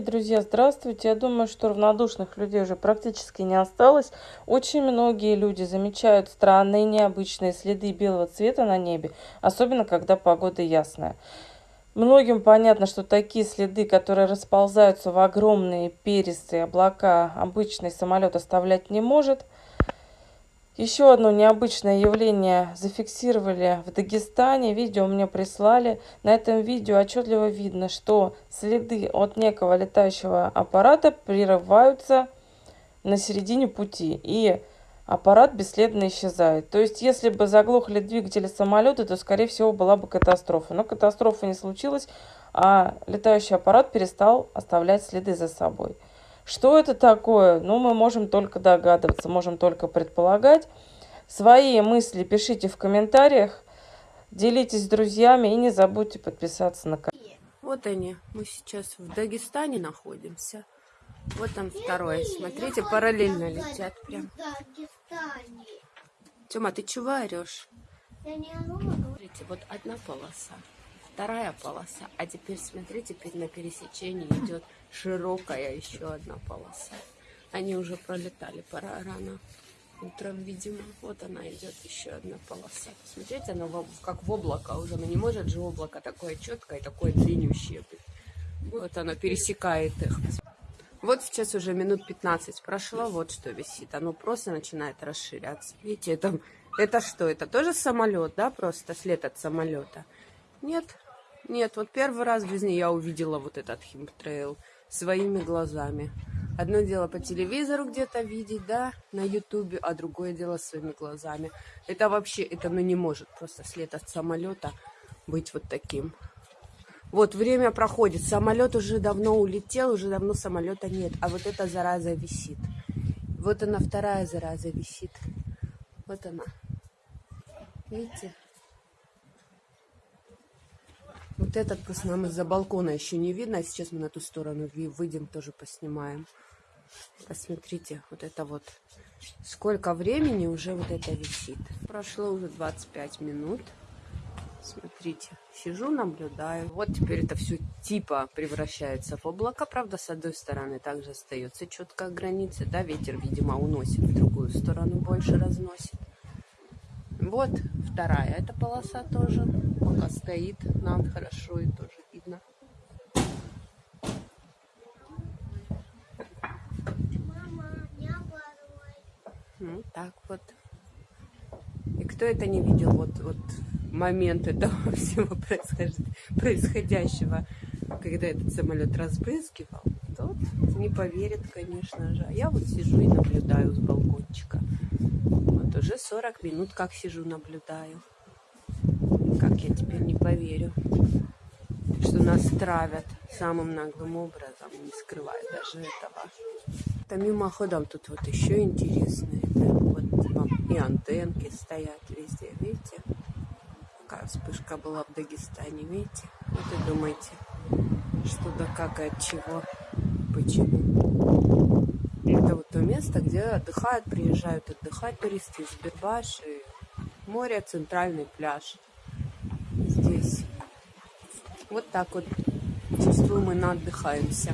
Друзья, здравствуйте. Я думаю, что равнодушных людей уже практически не осталось. Очень многие люди замечают странные, необычные следы белого цвета на небе, особенно когда погода ясная. Многим понятно, что такие следы, которые расползаются в огромные перистые облака, обычный самолет оставлять не может – еще одно необычное явление зафиксировали в Дагестане. Видео мне прислали. На этом видео отчетливо видно, что следы от некого летающего аппарата прерываются на середине пути. И аппарат бесследно исчезает. То есть, если бы заглохли двигатели самолета, то, скорее всего, была бы катастрофа. Но катастрофа не случилась, а летающий аппарат перестал оставлять следы за собой. Что это такое? Ну, мы можем только догадываться, можем только предполагать. Свои мысли пишите в комментариях, делитесь с друзьями и не забудьте подписаться на канал. Вот они, мы сейчас в Дагестане находимся. Вот там второй. Смотрите, параллельно летят прям. Тёма, ты чего орешь? Смотрите, вот одна полоса вторая полоса. А теперь смотрите, теперь на пересечении идет широкая еще одна полоса. Они уже пролетали пора рано утром, видимо. Вот она идет еще одна полоса. Смотрите, она как в облако уже. Но не может же облако такое четкое, такое длиннющее быть. Вот оно пересекает их. Вот сейчас уже минут 15 прошло, вот что висит. Оно просто начинает расширяться. Видите, это, это что? Это тоже самолет, да, просто след от самолета? Нет, нет, вот первый раз в жизни я увидела вот этот химтрейл своими глазами. Одно дело по телевизору где-то видеть, да, на ютубе, а другое дело своими глазами. Это вообще, это ну не может просто след от самолета быть вот таким. Вот время проходит, самолет уже давно улетел, уже давно самолета нет, а вот эта зараза висит. Вот она, вторая зараза висит. Вот она. Видите? Вот этот просто нам из-за балкона еще не видно. А сейчас мы на ту сторону выйдем, тоже поснимаем. Посмотрите, вот это вот. Сколько времени уже вот это висит. Прошло уже 25 минут. Смотрите, сижу, наблюдаю. Вот теперь это все типа превращается в облако. Правда, с одной стороны также остается четкая граница. Да, ветер, видимо, уносит в другую сторону, больше разносит. Вот вторая эта полоса тоже. Пока стоит, нам хорошо и тоже видно. Ну, так вот. И кто это не видел, вот, вот момент этого всего происходящего, когда этот самолет разбрызгивал, тот не поверит, конечно же. А я вот сижу и наблюдаю с балкончика. Уже 40 минут как сижу, наблюдаю. Как я теперь не поверю, что нас травят самым наглым образом, не скрывая даже этого. Это мимоходом тут вот еще интересно. Это вот и антенки стоят везде, видите? Какая вспышка была в Дагестане, видите? Вот и думайте, что да как и от чего, почему. Это вот то место, где отдыхают, приезжают отдыхать туристы из Бербаши, море, центральный пляж. Здесь. Вот так вот чувствуем мы отдыхаемся.